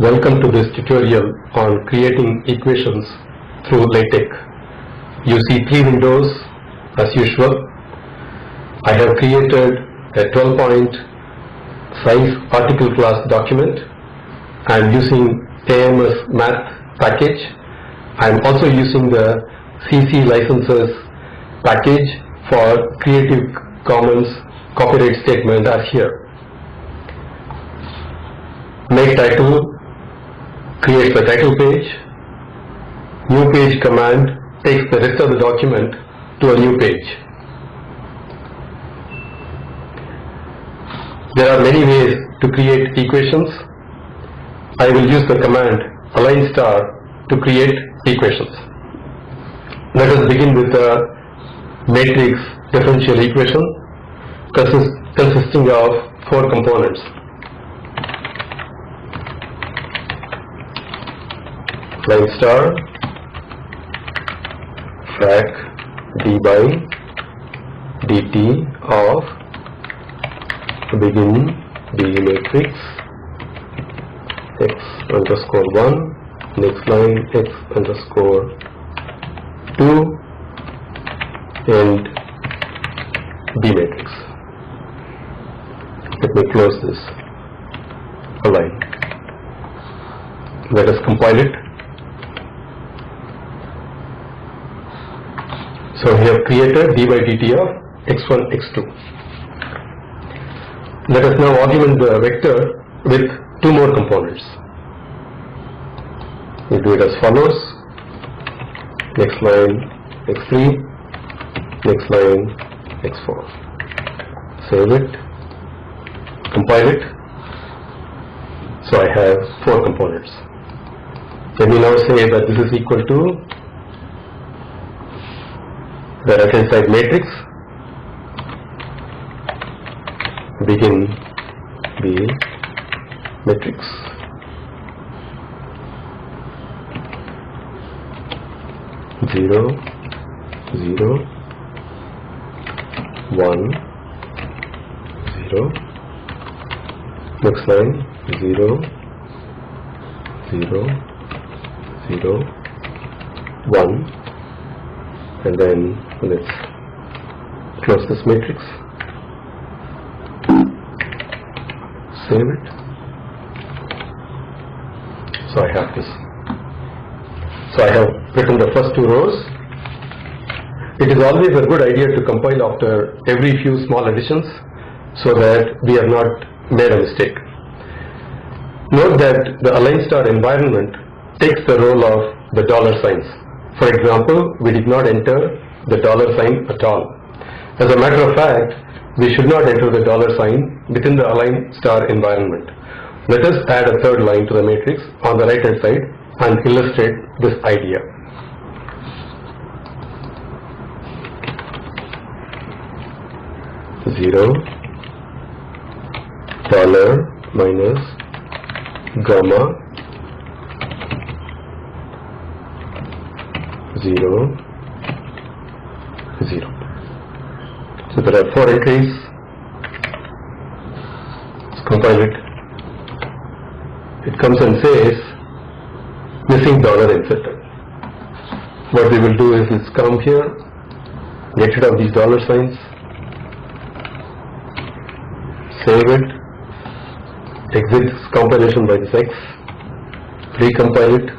Welcome to this tutorial on creating equations through LaTeX. You see three windows as usual. I have created a 12 point size article class document I am using AMS math package. I am also using the CC licenses package for Creative Commons copyright statement as here. Make title creates the title page. New page command takes the rest of the document to a new page. There are many ways to create equations. I will use the command align star to create equations. Let us begin with the matrix differential equation consist, consisting of four components. Line star frac d. By dt of begin b matrix x underscore 1 next line x underscore 2 and b matrix. Let me close this. Align let us compile it So we have created d by dt of x1, x2. Let us now augment the vector with two more components. We do it as follows. Next line x3, next line x4. Save it, compile it. So I have four components. Let me now say that this is equal to the right hand side matrix begin B matrix. Zero zero one zero. Next line zero zero zero one and then let's close this matrix. Save it. So I have this. So I have written the first two rows. It is always a good idea to compile after every few small additions so that we have not made a mistake. Note that the align star environment takes the role of the dollar signs. For example, we did not enter the dollar sign at all. As a matter of fact, we should not enter the dollar sign within the align star environment. Let us add a third line to the matrix on the right hand side and illustrate this idea. Zero dollar minus gamma zero, zero. So there are four entries. Let's compile it. It comes and says missing dollar inserted. What we will do is let's come here, get rid of these dollar signs, save it, exit this compilation by this X, recompile it,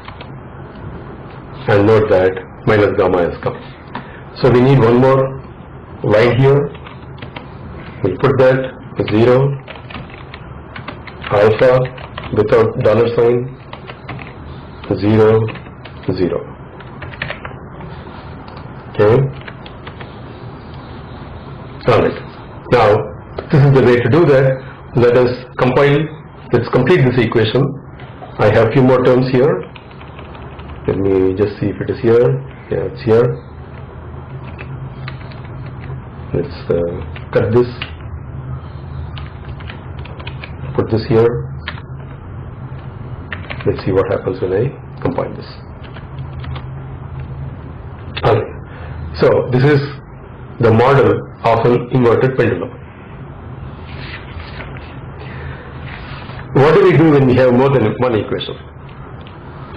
and note that minus gamma has come. So we need one more line here. We'll put that 0 alpha without dollar sign 0 0. Okay. Alright. Now this is the way to do that. Let us compile. Let's complete this equation. I have few more terms here let me just see if it is here yeah it's here let's uh, cut this put this here let's see what happens when I compile this okay. so this is the model of an inverted pendulum what do we do when we have more than one equation?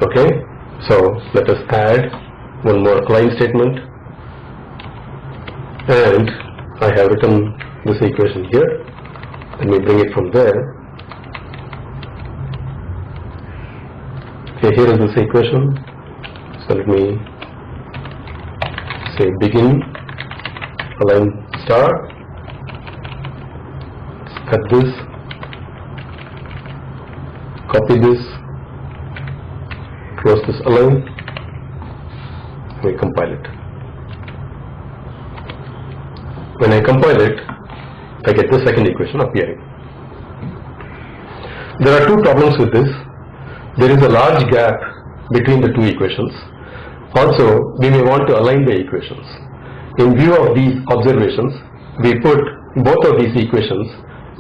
Okay, so let us add one more align statement. And I have written this equation here. Let me bring it from there. Okay, here is this equation. So let me say begin align star. Cut this. Copy this. Close this align. We compile it. When I compile it, I get the second equation appearing. There are two problems with this. There is a large gap between the two equations. Also, we may want to align the equations. In view of these observations, we put both of these equations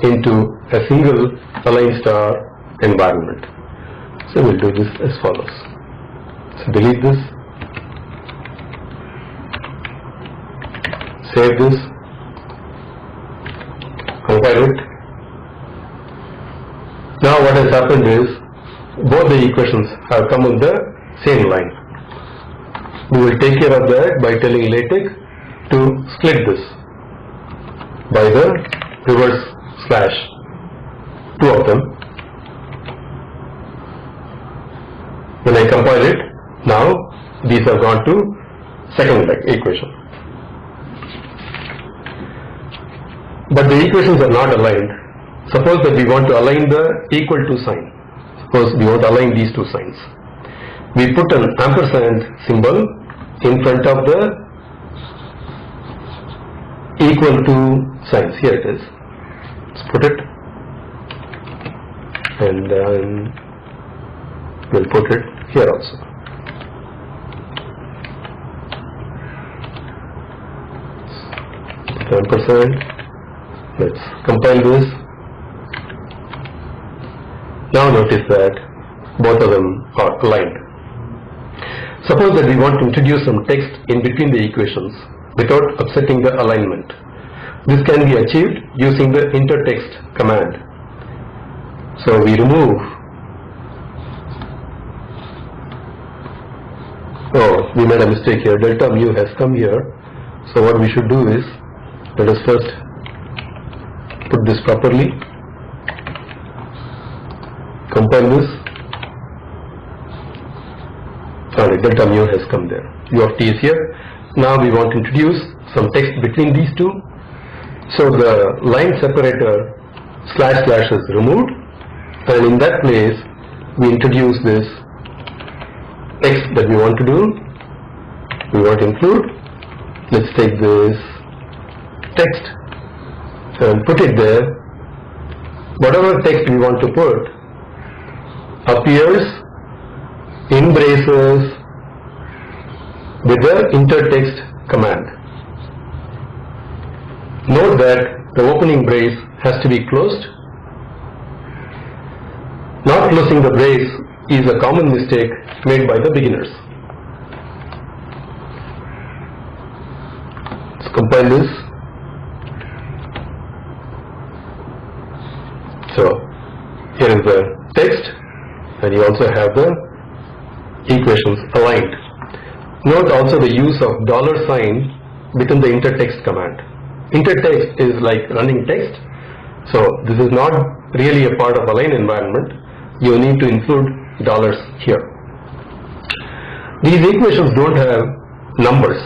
into a single aligned star environment. So we'll do this as follows. So delete this, save this, Now what has happened is both the equations have come on the same line. We will take care of that by telling LaTeX to split this by the reverse slash two of them. When I compile it, now these have gone to second leg equation. But the equations are not aligned. Suppose that we want to align the equal to sign. Suppose we want to align these two signs. We put an ampersand symbol in front of the equal to signs. Here it is. Let's put it. And then we'll put it here also. Ampersand. Let's compile this. Now notice that both of them are aligned. Suppose that we want to introduce some text in between the equations without upsetting the alignment. This can be achieved using the intertext command. So we remove Oh, we made a mistake here. Delta mu has come here. So what we should do is, let us first put this properly. Compile this. Sorry, delta mu has come there. U of t is here. Now we want to introduce some text between these two. So the line separator slash slash is removed and in that place we introduce this text that we want to do. We want to include. Let's take this text and put it there. Whatever text we want to put appears in braces with the intertext command. Note that the opening brace has to be closed. Not closing the brace is a common mistake made by the beginners. Let's compile this. So here is the text and you also have the equations aligned. Note also the use of dollar sign within the intertext command. Intertext is like running text. So this is not really a part of align environment. You need to include dollars here. These equations don't have numbers.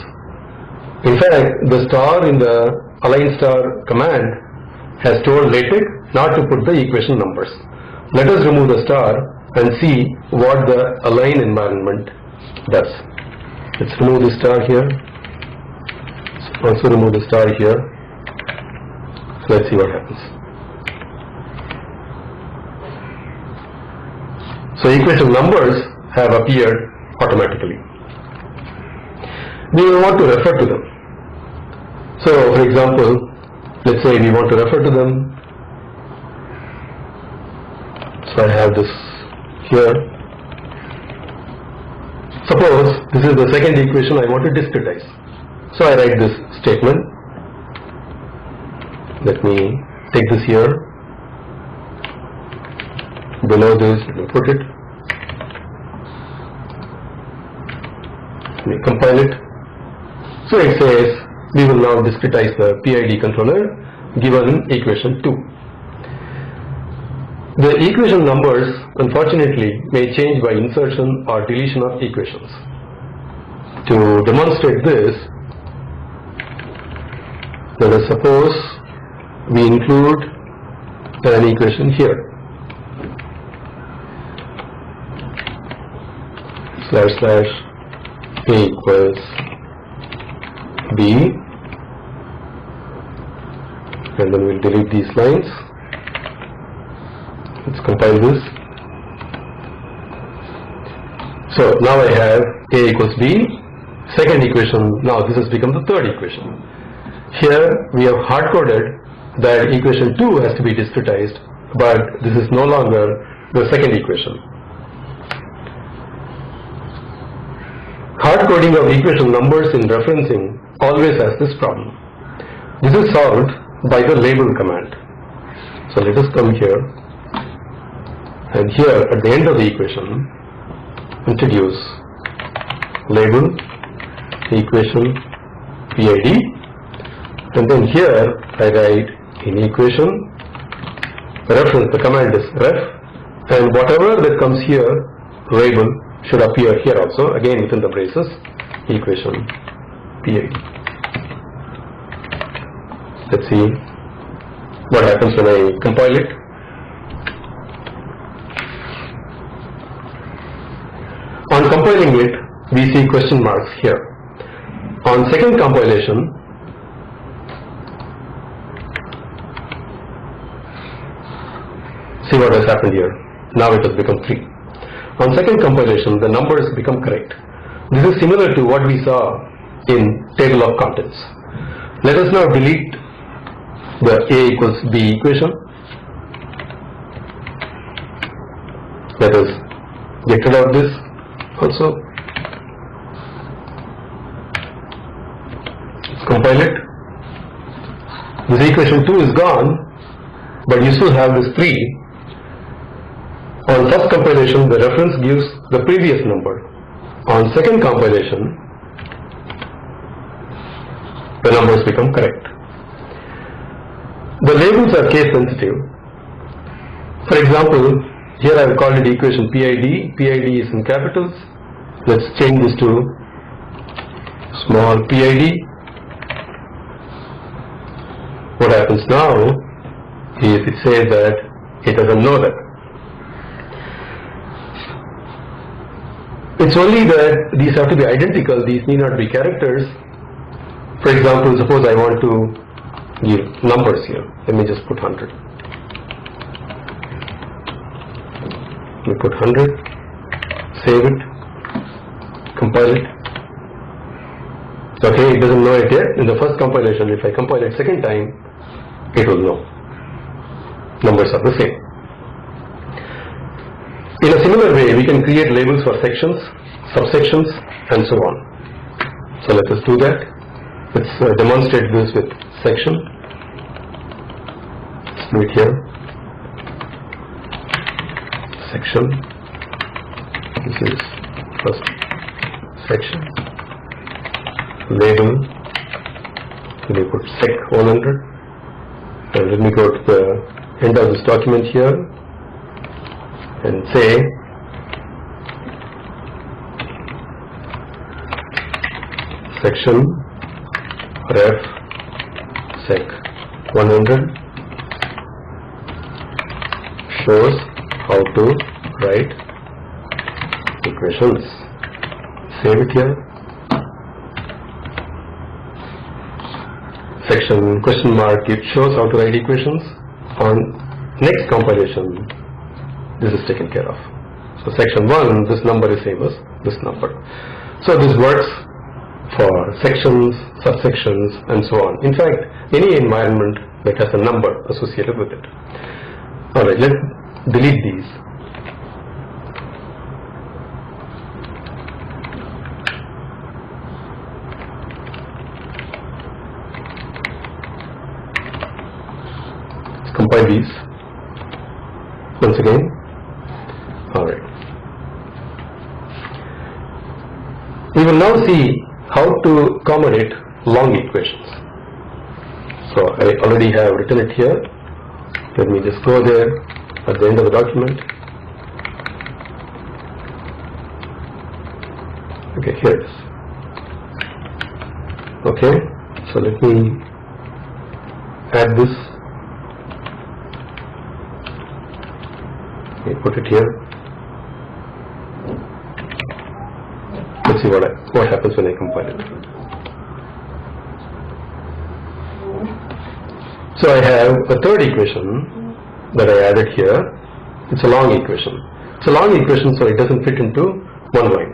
In fact, the star in the align star command has told LaTeX not to put the equation numbers. Let us remove the star and see what the align environment does. Let's remove the star here. Also remove the star here. So Let's see what happens. So equation numbers have appeared automatically. We want to refer to them. So for example, let's say we want to refer to them. So I have this here. Suppose this is the second equation I want to discretize. So I write this statement. Let me take this here below this, let me put it. Let me compile it. So it says, we will now discretize the PID controller given equation 2. The equation numbers unfortunately may change by insertion or deletion of equations. To demonstrate this, let us suppose we include an equation here. Slash slash A equals B and then we'll delete these lines. Let's compile this. So now I have A equals B, second equation, now this has become the third equation. Here we have hard-coded that equation 2 has to be discretized, but this is no longer the second equation. Hard coding of equation numbers in referencing always has this problem. This is solved by the label command. So let us come here and here at the end of the equation introduce label equation PID and then here I write in equation reference the command is ref and whatever that comes here label should appear here also again within the braces equation PID. Let's see what happens when I compile it. On compiling it, we see question marks here. On second compilation, see what has happened here. Now it has become 3. On second compilation, the numbers become correct. This is similar to what we saw in table of contents. Let us now delete the A equals B equation. Let us get rid of this also. Let's compile it. This equation 2 is gone, but you still have this 3 on first compilation, the reference gives the previous number. On second compilation, the numbers become correct. The labels are case sensitive. For example, here I have called it equation PID. PID is in capitals. Let's change this to small PID. What happens now is it says that it doesn't know that. It's only that these have to be identical, these need not be characters. For example, suppose I want to give numbers here. Let me just put 100. Me put 100, save it, compile it. Okay, it doesn't know it yet. In the first compilation, if I compile it second time, it will know. Numbers are the same. In a similar way, we can create labels for sections, subsections, and so on. So let us do that. Let's uh, demonstrate this with section. Let's do it here. Section. This is first section. Label. Let me put sec 100. And let me go to the end of this document here and say section ref sec 100 shows how to write equations. Save it here. Section question mark it shows how to write equations. On next compilation this is taken care of. So section 1, this number is same as this number. So this works for sections, subsections and so on. In fact, any environment that has a number associated with it. Alright, let's delete these. Let's compile these. Once again. All right. We will now see how to accommodate long equations. So I already have written it here. Let me just go there at the end of the document. Okay, here it is. Okay, so let me add this. Me put it here. Let's see what I, what happens when I compile it. So I have a third equation that I added here. It's a long equation. It's a long equation, so it doesn't fit into one line.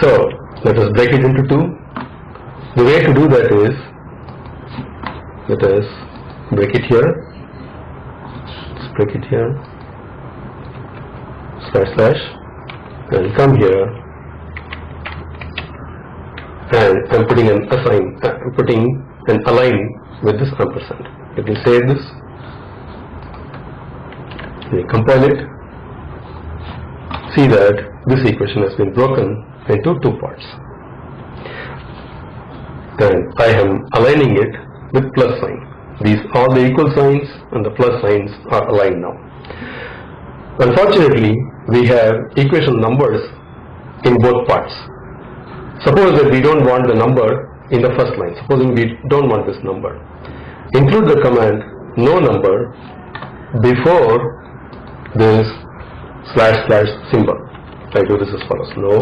So let us break it into two. The way to do that is, let us break it here. Let's break it here. Slash slash. And come here. And I'm putting an assign, uh, I'm putting an align with this ampersand. Let me save this. Me compile it. See that this equation has been broken into two parts. Then I am aligning it with plus sign. These all the equal signs and the plus signs are aligned now. Unfortunately, we have equation numbers in both parts. Suppose that we don't want the number in the first line. Supposing we don't want this number. Include the command no number before this slash slash symbol. I do this as follows. No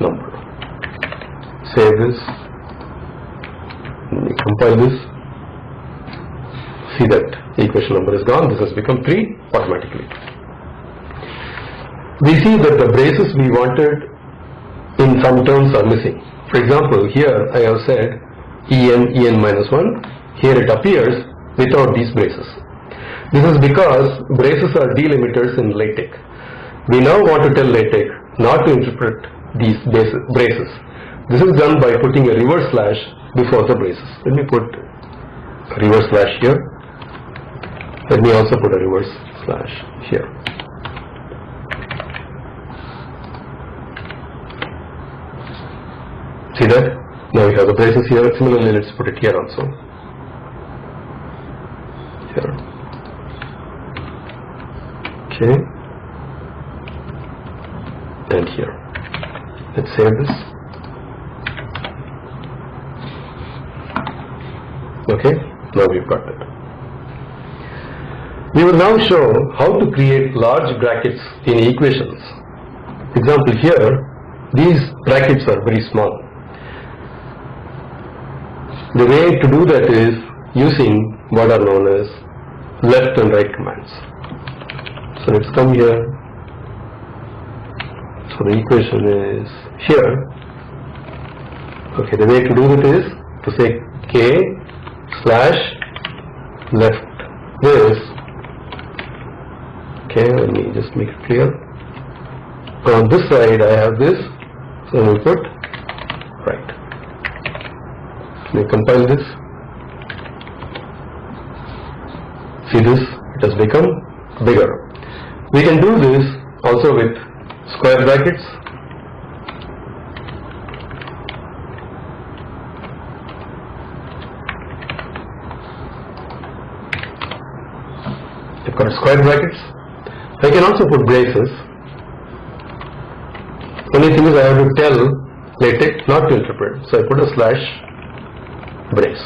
number. Save this. Let me compile this. See that equation number is gone. This has become 3 automatically. We see that the braces we wanted in some terms are missing. For example, here I have said En, En minus 1. Here it appears without these braces. This is because braces are delimiters in LaTeX. We now want to tell LaTeX not to interpret these braces. This is done by putting a reverse slash before the braces. Let me put a reverse slash here. Let me also put a reverse slash here. See that? Now we have the braces here. Similarly, let's put it here also. Here. Okay. And here. Let's save this. Okay, now we've got it. We will now show how to create large brackets in equations. Example here, these brackets are very small. The way to do that is using what are known as left and right commands. So let's come here. So the equation is here. Okay, the way to do that is to say k slash left this. Okay, let me just make it clear. On this side I have this, so we put right. Let me compile this. See this, it has become bigger. We can do this also with square brackets. You've got square brackets. I can also put braces. Only thing is I have to tell LaTeX not to interpret. So I put a slash brace.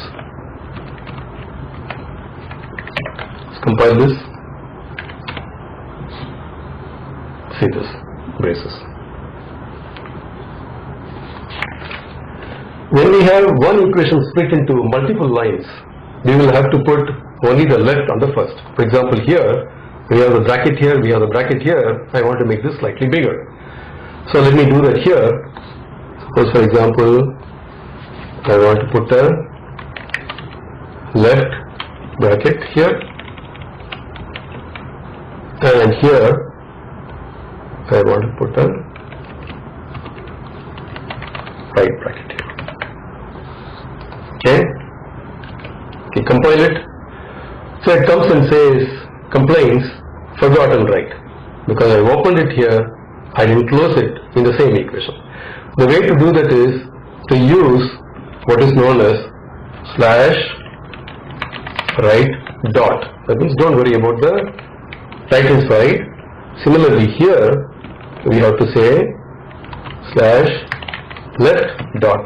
Let's compile this. See this, braces. When we have one equation split into multiple lines, we will have to put only the left on the first. For example, here, we have the bracket here, we have the bracket here, I want to make this slightly bigger. So let me do that here. Suppose for example, I want to put a left bracket here and here I want to put a right bracket here. Okay? Okay, compile it. So it comes and says, complains, forgotten right. Because I opened it here I didn't close it in the same equation. The way to do that is to use what is known as slash right dot. That means don't worry about the right side. Similarly here, we have to say slash left dot.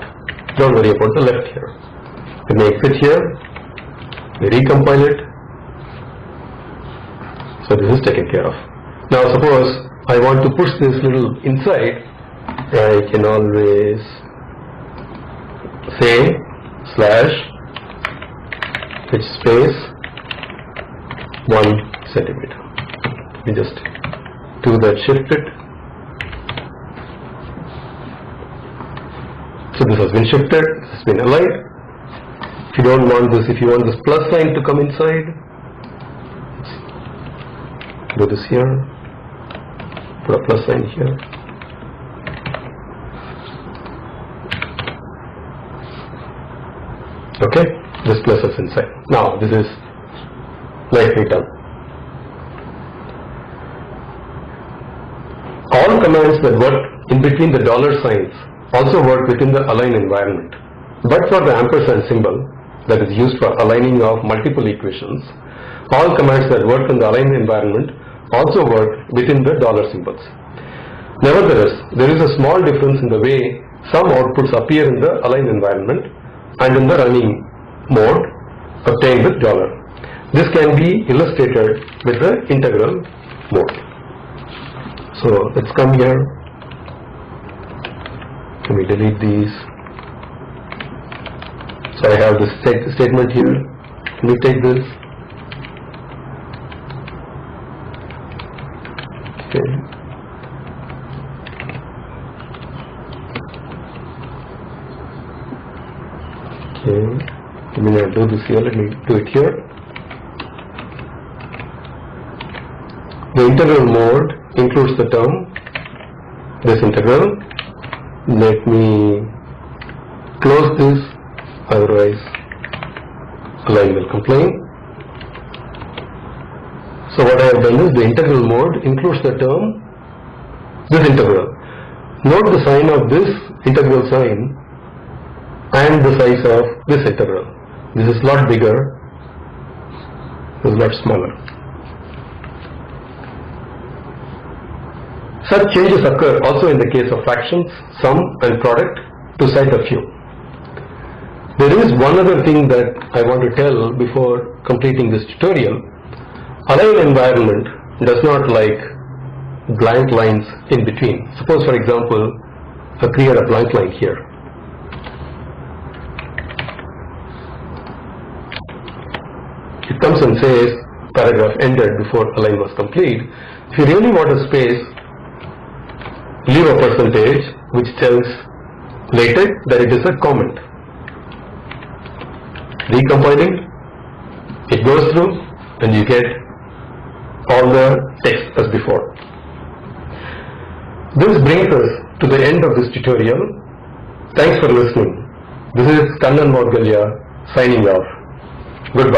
Don't worry about the left here. We make it here, we recompile it. So this is taken care of. Now suppose I want to push this little inside, I can always say slash which space one centimeter. We just do that shift it. So this has been shifted, this has been aligned. If you don't want this, if you want this plus sign to come inside, do this here, put a plus sign here. Okay, this plus is inside. Now this is nicely done. All commands that work in between the dollar signs also work within the align environment. But for the ampersand symbol that is used for aligning of multiple equations, all commands that work in the align environment also work within the dollar symbols. Nevertheless, there is a small difference in the way some outputs appear in the align environment and in the running mode obtained with dollar. This can be illustrated with the integral mode. So let's come here. Let me delete these. So I have this sta- statement here. Let me take this. Okay. Okay, let me not do this here, let me do it here. The integral mode includes the term, this integral. Let me close this, otherwise line will complain. So what I have done is the integral mode includes the term, this integral. Note the sign of this integral sign and the size of this integral. This is lot bigger, this is lot smaller. Such changes occur also in the case of fractions, sum and product to cite a few. There is one other thing that I want to tell before completing this tutorial. Align environment does not like blank lines in between. Suppose for example, I create a blank line here. it comes and says paragraph ended before align was complete. If you really want a space, leave a percentage which tells LaTeX that it is a comment. Recompiling, it goes through and you get all the text as before. This brings us to the end of this tutorial. Thanks for listening. This is Kannan Moudgalya signing off. Goodbye.